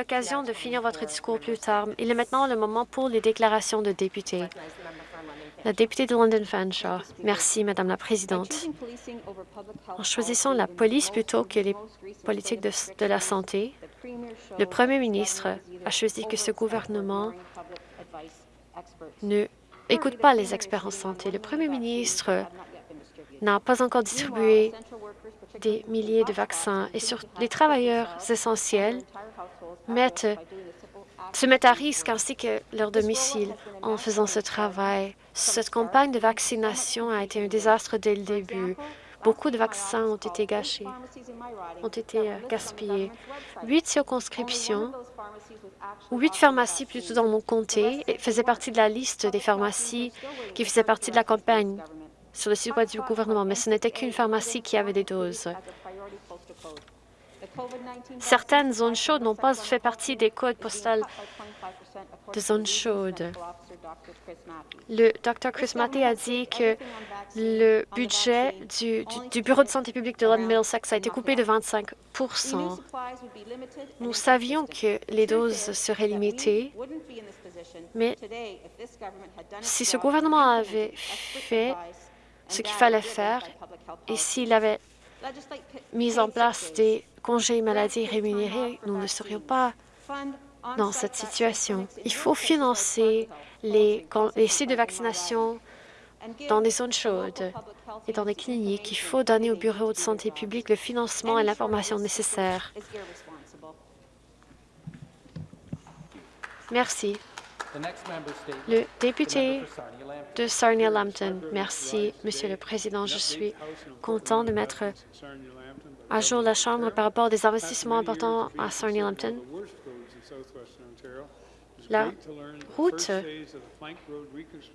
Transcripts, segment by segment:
l'occasion de finir votre discours plus tard. Il est maintenant le moment pour les déclarations de députés. La députée de London Fanshawe. Merci, Madame la Présidente. En choisissant la police plutôt que les politiques de, de la santé, le Premier ministre a choisi que ce gouvernement ne écoute pas les experts en santé. Le Premier ministre n'a pas encore distribué des milliers de vaccins et sur les travailleurs essentiels se mettent à risque ainsi que leur domicile en faisant ce travail. Cette campagne de vaccination a été un désastre dès le début. Beaucoup de vaccins ont été gâchés, ont été euh, gaspillés. Huit circonscriptions, ou huit pharmacies plutôt dans mon comté, faisaient partie de la liste des pharmacies qui faisaient partie de la campagne sur le site web du gouvernement, mais ce n'était qu'une pharmacie qui avait des doses. Certaines zones chaudes n'ont pas fait partie des codes postales de zones chaudes. Le Dr Chris Matty a dit que le budget du, du, Bureau de santé publique de London Middlesex a été coupé de 25% Nous savions que les doses seraient limitées, mais si ce gouvernement avait fait ce qu'il fallait faire et s'il avait mis en place des congés maladie rémunérés, nous ne serions pas dans cette situation. Il faut financer les, les sites de vaccination dans des zones chaudes et dans des cliniques. Il faut donner au Bureau de santé publique le financement et l'information nécessaires. Merci. Le député de Sarnia-Lambton. Merci, Monsieur le Président. Je suis content de mettre à jour la Chambre par rapport à des investissements importants à Sarnia-Lambton. La route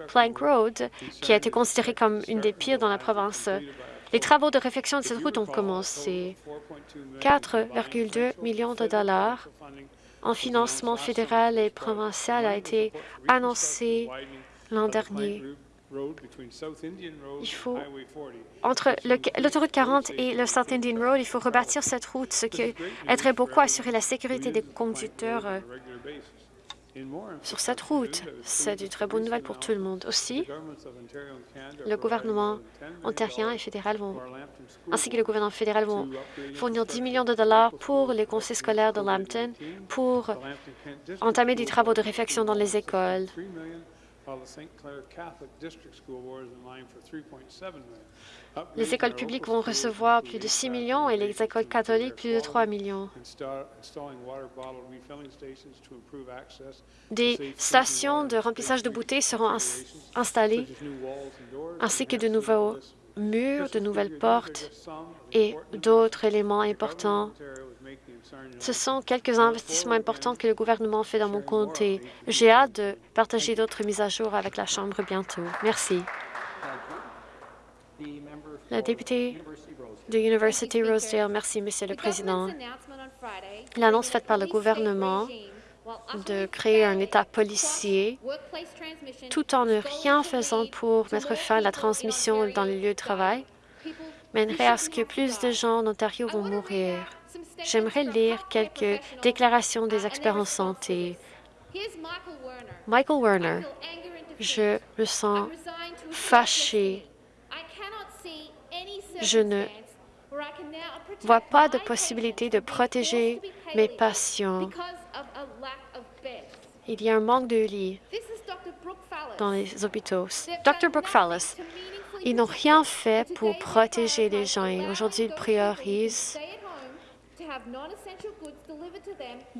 Plank Road, qui a été considérée comme une des pires dans la province, les travaux de réfection de cette route ont commencé. 4,2 millions de dollars en financement fédéral et provincial a été annoncé l'an dernier. Il faut, entre l'autoroute 40 et le South Indian Road, il faut rebâtir cette route, ce qui aiderait beaucoup à assurer la sécurité des conducteurs euh, sur cette route. C'est une très bonne nouvelle pour tout le monde. Aussi, le gouvernement ontarien et fédéral vont, ainsi que le gouvernement fédéral vont fournir 10 millions de dollars pour les conseils scolaires de Lambton pour entamer des travaux de réflexion dans les écoles. Les écoles publiques vont recevoir plus de 6 millions et les écoles catholiques plus de 3 millions. Des stations de remplissage de bouteilles seront installées, ainsi que de nouveaux murs, de nouvelles portes et d'autres éléments importants ce sont quelques investissements importants que le gouvernement fait dans mon comté. J'ai hâte de partager d'autres mises à jour avec la Chambre bientôt. Merci. La députée de University Rosedale. Merci, Monsieur le Président. L'annonce faite par le gouvernement de créer un État policier tout en ne rien faisant pour mettre fin à la transmission dans les lieux de travail mènerait à ce que plus de gens en Ontario vont mourir. J'aimerais lire quelques déclarations des experts en santé. Michael Werner, je me sens fâché. Je ne vois pas de possibilité de protéger mes patients. Il y a un manque de lits dans les hôpitaux. Dr. Brookfallis, ils n'ont rien fait pour protéger les gens et aujourd'hui, ils priorisent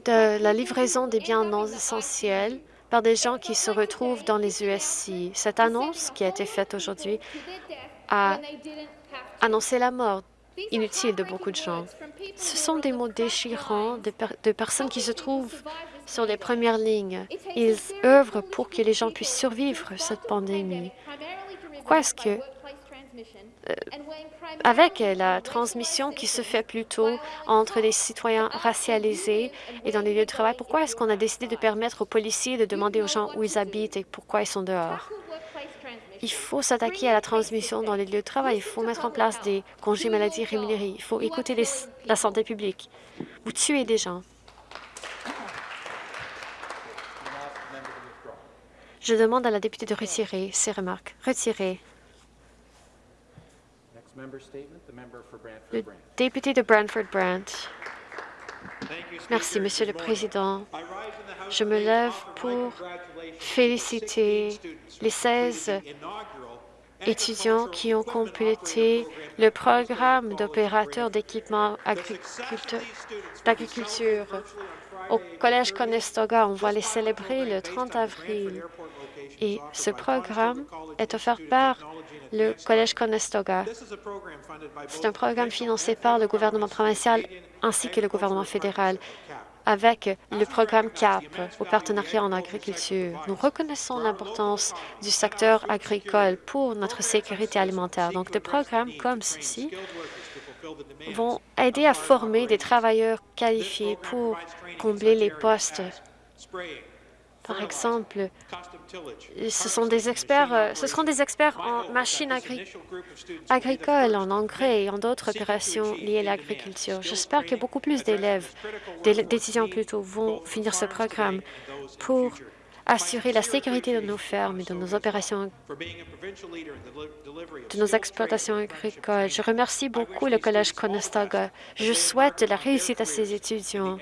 de la livraison des biens non essentiels par des gens qui se retrouvent dans les USC. Cette annonce qui a été faite aujourd'hui a annoncé la mort inutile de beaucoup de gens. Ce sont des mots déchirants de, de personnes qui se trouvent sur les premières lignes. Ils œuvrent pour que les gens puissent survivre cette pandémie. Pourquoi est-ce que euh, avec la transmission qui se fait plutôt entre les citoyens racialisés et dans les lieux de travail, pourquoi est-ce qu'on a décidé de permettre aux policiers de demander aux gens où ils habitent et pourquoi ils sont dehors? Il faut s'attaquer à la transmission dans les lieux de travail. Il faut mettre en place des congés maladie rémunérés. Il faut écouter la santé publique. Vous tuez des gens. Je demande à la députée de retirer ses remarques. Retirer. Le député de Brantford-Brant. Merci, Monsieur le Président. Je me lève pour féliciter les 16 étudiants qui ont complété le programme d'opérateurs d'équipement d'agriculture au Collège Conestoga. On va les célébrer le 30 avril. Et ce programme est offert par le Collège Conestoga. C'est un programme financé par le gouvernement provincial ainsi que le gouvernement fédéral avec le programme CAP au partenariat en agriculture. Nous reconnaissons l'importance du secteur agricole pour notre sécurité alimentaire. Donc, des programmes comme ceci vont aider à former des travailleurs qualifiés pour combler les postes. Par exemple, ce sont des experts, euh, seront des experts en machines agricoles, en engrais et en d'autres opérations liées à l'agriculture. J'espère que beaucoup plus d'élèves, d'étudiants plutôt, vont finir ce programme pour assurer la sécurité de nos fermes et de nos opérations, de nos exploitations agricoles. Je remercie beaucoup le Collège Conestoga. Je souhaite la réussite à ces étudiants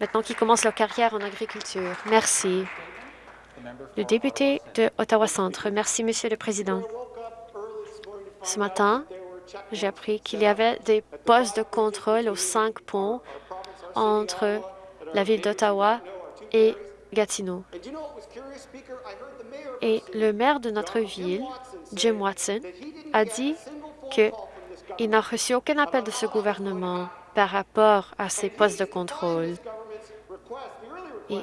maintenant qu'ils commencent leur carrière en agriculture. Merci. Le député de Ottawa-Centre. Merci, Monsieur le Président. Ce matin, j'ai appris qu'il y avait des postes de contrôle aux cinq ponts entre la ville d'Ottawa et Gatineau. Et le maire de notre ville, Jim Watson, a dit qu'il n'a reçu aucun appel de ce gouvernement par rapport à ces postes de contrôle. Et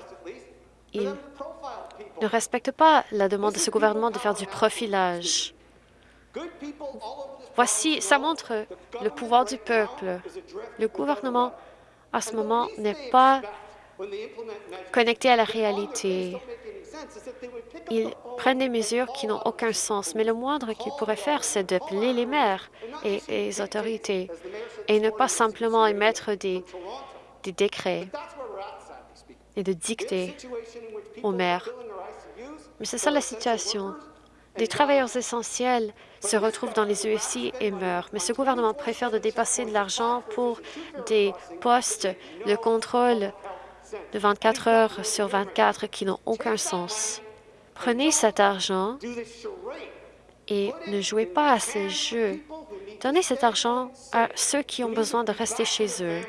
il ne respecte pas la demande de ce gouvernement de faire du profilage. Voici, ça montre le pouvoir du peuple. Le gouvernement, à ce moment, n'est pas connecté à la réalité. Ils prennent des mesures qui n'ont aucun sens, mais le moindre qu'ils pourraient faire, c'est d'appeler les maires et les autorités et ne pas simplement émettre des, des décrets et de dicter aux maires. Mais c'est ça la situation. Des travailleurs essentiels se retrouvent dans les USI et meurent. Mais ce gouvernement préfère de dépasser de l'argent pour des postes de contrôle de 24 heures sur 24 qui n'ont aucun sens. Prenez cet argent et ne jouez pas à ces jeux. Donnez cet argent à ceux qui ont besoin de rester chez eux.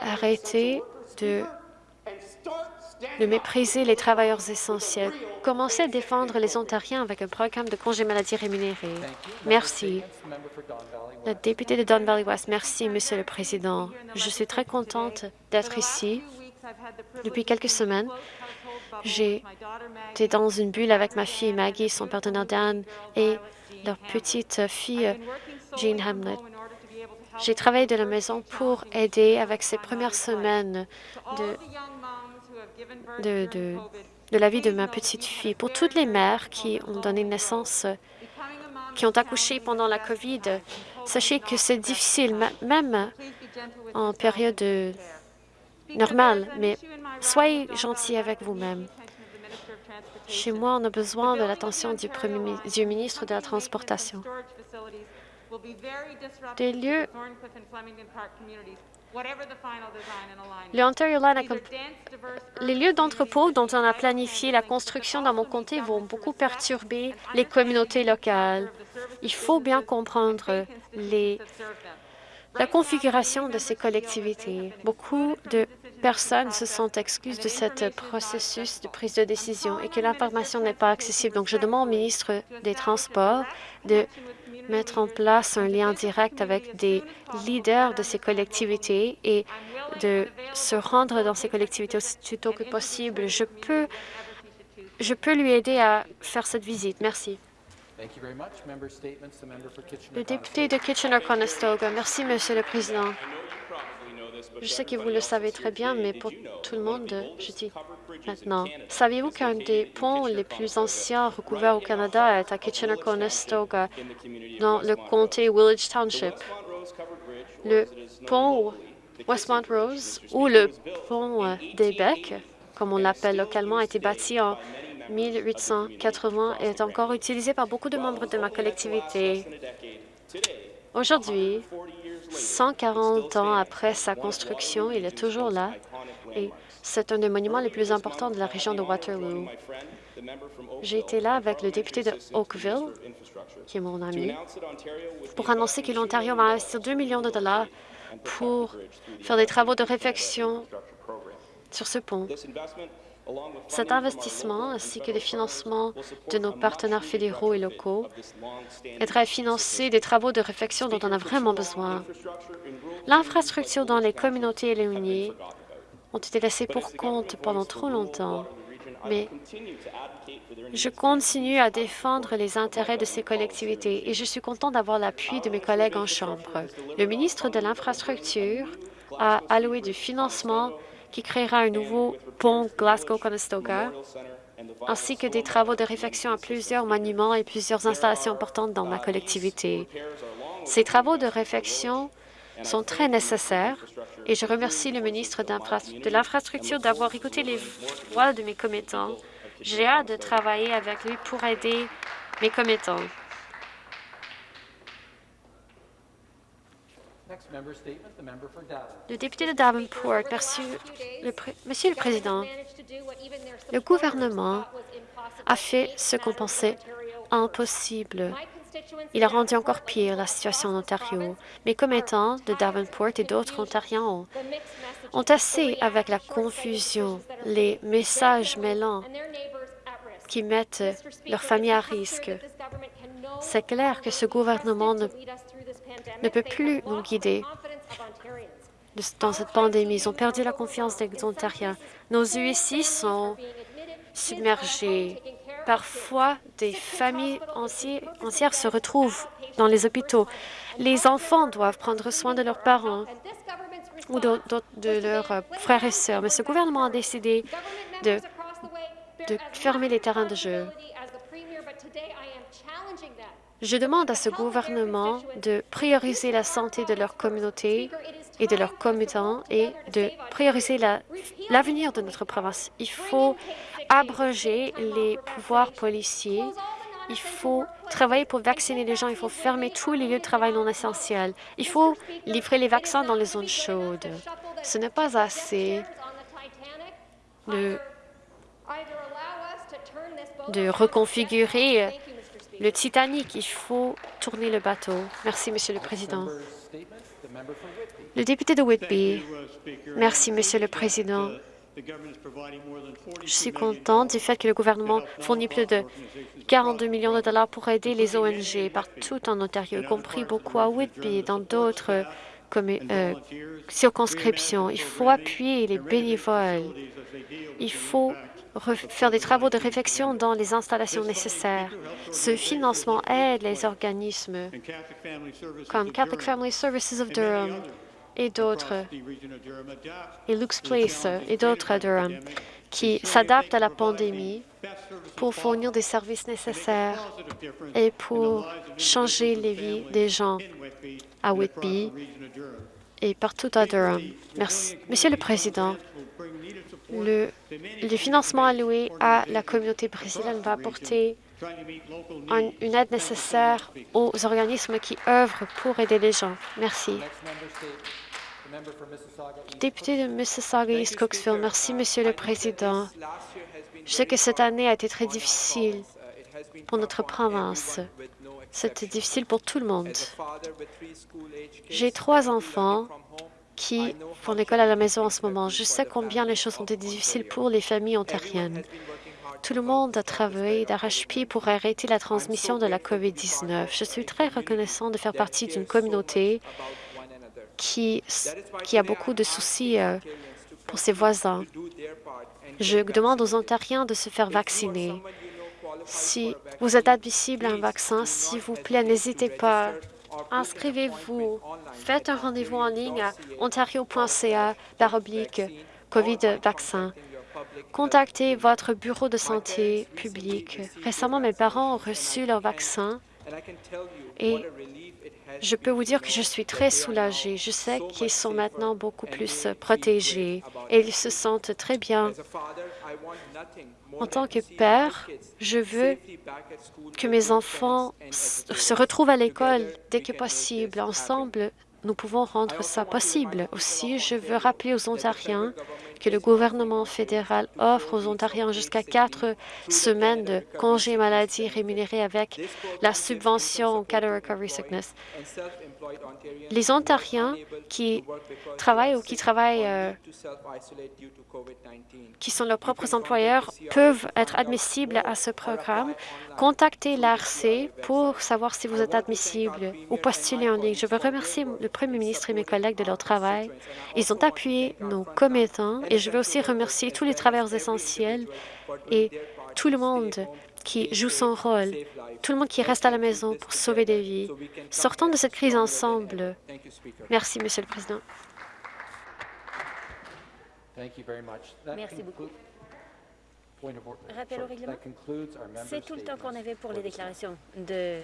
Arrêtez de, de mépriser les travailleurs essentiels. Commencez à défendre les Ontariens avec un programme de congé maladie rémunéré. Merci. La députée de Don Valley West, merci, Monsieur le Président. Je suis très contente d'être ici. Depuis quelques semaines, j'étais dans une bulle avec ma fille Maggie, son partenaire Dan et leur petite fille Jean Hamlet. J'ai travaillé de la maison pour aider avec ces premières semaines de, de, de, la vie de ma petite fille. Pour toutes les mères qui ont donné naissance, qui ont accouché pendant la COVID, sachez que c'est difficile, même en période normale, mais soyez gentils avec vous-même. Chez moi, on a besoin de l'attention du, premier, du ministre de la Transportation des lieux les lieux d'entrepôt dont on a planifié la construction dans mon comté vont beaucoup perturber les communautés locales. Il faut bien comprendre les, la configuration de ces collectivités. Beaucoup de personnes se sont exclues de ce processus de prise de décision et que l'information n'est pas accessible. Donc, je demande au ministre des Transports de mettre en place un lien direct avec des leaders de ces collectivités et de se rendre dans ces collectivités aussi tôt que possible. Je peux, je peux lui aider à faire cette visite. Merci. Le député de Kitchener-Conestoga. Merci, Monsieur le Président. Je sais que vous le savez très bien, mais pour tout le monde, je dis maintenant. Saviez-vous qu'un des ponts les plus anciens recouverts au Canada est à Kitchener-Conestoga, dans le comté Village Township? Le pont Westmont Rose ou le pont des Becs, comme on l'appelle localement, a été bâti en 1880 et est encore utilisé par beaucoup de membres de ma collectivité. Aujourd'hui, 140 ans après sa construction, il est toujours là et c'est un des monuments les plus importants de la région de Waterloo. J'ai été là avec le député de Oakville, qui est mon ami, pour annoncer que l'Ontario va investir 2 millions de dollars pour faire des travaux de réfection sur ce pont. Cet investissement, ainsi que les financements de nos partenaires fédéraux et locaux, aidera à financer des travaux de réfection dont on a vraiment besoin. L'infrastructure dans les communautés éloignées ont été laissées pour compte pendant trop longtemps, mais je continue à défendre les intérêts de ces collectivités et je suis content d'avoir l'appui de mes collègues en Chambre. Le ministre de l'Infrastructure a alloué du financement qui créera un nouveau pont Glasgow-Conestoga, ainsi que des travaux de réfection à plusieurs monuments et plusieurs installations importantes dans ma collectivité. Ces travaux de réfection sont très nécessaires et je remercie le ministre de l'Infrastructure d'avoir écouté les voix de mes commettants. J'ai hâte de travailler avec lui pour aider mes commettants. Le député de Davenport, Monsieur le Président, le gouvernement a fait ce qu'on pensait impossible. Il a rendu encore pire la situation en Ontario. Mes commettants de Davenport et d'autres Ontariens ont, ont assez avec la confusion, les messages mêlants qui mettent leur famille à risque. C'est clair que ce gouvernement ne, ne peut plus nous guider dans cette pandémie. Ils ont perdu la confiance des Ontariens. Nos UIC sont submergés. Parfois, des familles entières se retrouvent dans les hôpitaux. Les enfants doivent prendre soin de leurs parents ou de, leurs frères et sœurs. Mais ce gouvernement a décidé de fermer les terrains de jeu. Je demande à ce gouvernement de prioriser la santé de leur communauté et de leurs commettants et de prioriser l'avenir de notre province. Il faut abroger les pouvoirs policiers. Il faut travailler pour vacciner les gens. Il faut fermer tous les lieux de travail non essentiels. Il faut livrer les vaccins dans les zones chaudes. Ce n'est pas assez de, de reconfigurer le Titanic, il faut tourner le bateau. Merci, Monsieur le Président. Le député de Whitby. Merci, Monsieur le Président. Je suis content du fait que le gouvernement fournit plus de 42 millions de dollars pour aider les ONG partout en Ontario, y compris beaucoup à Whitby et dans d'autres euh, circonscriptions. Il faut appuyer les bénévoles. Il faut faire des travaux de réflexion dans les installations nécessaires. Ce financement aide les organismes comme Catholic Family Services of Durham et d'autres, et Luke's Place et d'autres à Durham, qui s'adaptent à la pandémie pour fournir des services nécessaires et pour changer les vies des gens à Whitby et partout à Durham. Merci. Monsieur le Président, le, financement alloué à la communauté brésilienne va apporter une aide nécessaire aux organismes qui œuvrent pour aider les gens. Merci. Député de Mississauga East Cooksville, merci, Monsieur le Président. Je sais que cette année a été très difficile pour notre province. C'était difficile pour tout le monde. J'ai trois enfants qui font l'école à la maison en ce moment. Je sais combien les choses ont été difficiles pour les familles ontariennes. Tout le monde a travaillé d'arrache-pied pour arrêter la transmission de la COVID-19. Je suis très reconnaissant de faire partie d'une communauté qui, qui a beaucoup de soucis euh, pour ses voisins. Je demande aux Ontariens de se faire vacciner. Si vous êtes admissible à un vaccin, s'il vous plaît, n'hésitez pas. Inscrivez-vous. Faites un rendez-vous en ligne à ontario.ca COVID-vaccin. Contactez votre bureau de santé publique. Récemment, mes parents ont reçu leur vaccin Et je peux vous dire que je suis très soulagée. Je sais qu'ils sont maintenant beaucoup plus protégés et ils se sentent très bien. En tant que père, je veux que mes enfants se retrouvent à l'école dès que possible. Ensemble, nous pouvons rendre ça possible. Aussi, je veux rappeler aux Ontariens que le gouvernement fédéral offre aux Ontariens jusqu'à quatre semaines de congés maladie rémunérés avec la subvention Canada Recovery Sickness. Les Ontariens qui travaillent ou qui travaillent, euh, qui sont leurs propres employeurs, peuvent être admissibles à ce programme. Contactez l'ARC pour savoir si vous êtes admissible ou postuler en ligne. Je veux remercier le Premier ministre et mes collègues de leur travail. Ils ont appuyé nos commettants et je veux aussi remercier tous les travailleurs essentiels et tout le monde qui joue son rôle, tout le monde qui reste à la maison pour sauver des vies. Sortons de cette crise ensemble. Merci, Monsieur le Président. Merci beaucoup. Rappel au règlement. C'est tout le temps qu'on avait pour les déclarations de